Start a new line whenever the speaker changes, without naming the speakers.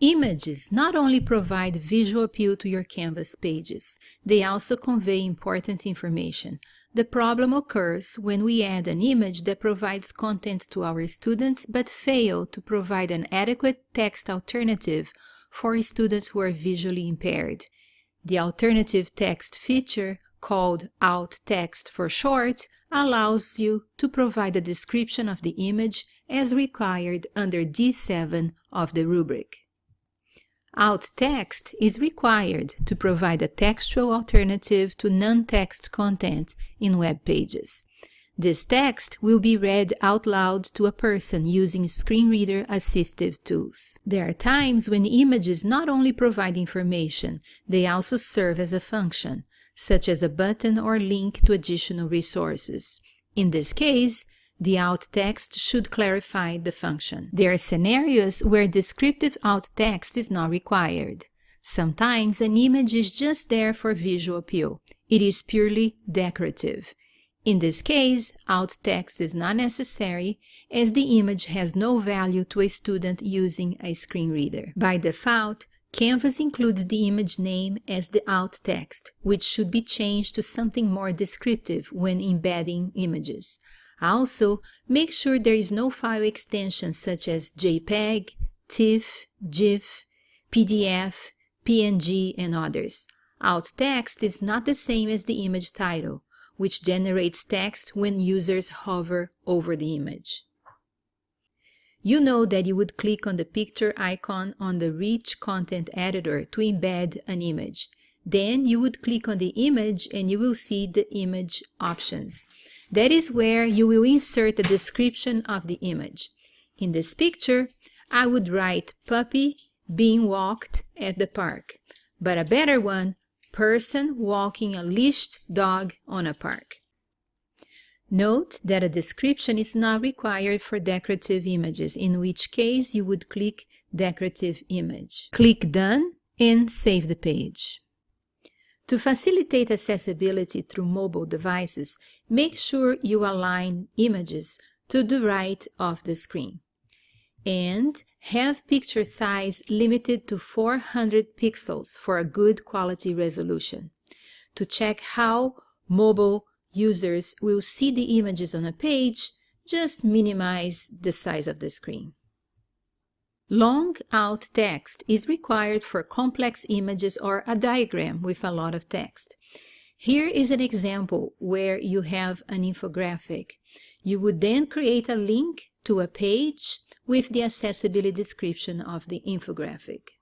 Images not only provide visual appeal to your Canvas pages, they also convey important information. The problem occurs when we add an image that provides content to our students but fail to provide an adequate text alternative for students who are visually impaired. The alternative text feature, called alt text for short, allows you to provide a description of the image as required under D7 of the rubric. Alt text is required to provide a textual alternative to non-text content in web pages. This text will be read out loud to a person using screen reader assistive tools. There are times when images not only provide information, they also serve as a function, such as a button or link to additional resources. In this case, the alt text should clarify the function. There are scenarios where descriptive alt text is not required. Sometimes an image is just there for visual appeal. It is purely decorative. In this case, alt text is not necessary as the image has no value to a student using a screen reader. By default, Canvas includes the image name as the alt text, which should be changed to something more descriptive when embedding images. Also, make sure there is no file extension such as JPEG, TIFF, GIF, PDF, PNG, and others. Alt text is not the same as the image title, which generates text when users hover over the image. You know that you would click on the picture icon on the Rich Content Editor to embed an image. Then you would click on the image and you will see the image options. That is where you will insert the description of the image. In this picture, I would write puppy being walked at the park, but a better one, person walking a leashed dog on a park. Note that a description is not required for decorative images, in which case you would click Decorative Image. Click Done and save the page. To facilitate accessibility through mobile devices, make sure you align images to the right of the screen. And have picture size limited to 400 pixels for a good quality resolution. To check how mobile users will see the images on a page, just minimize the size of the screen. Long alt text is required for complex images or a diagram with a lot of text. Here is an example where you have an infographic. You would then create a link to a page with the accessibility description of the infographic.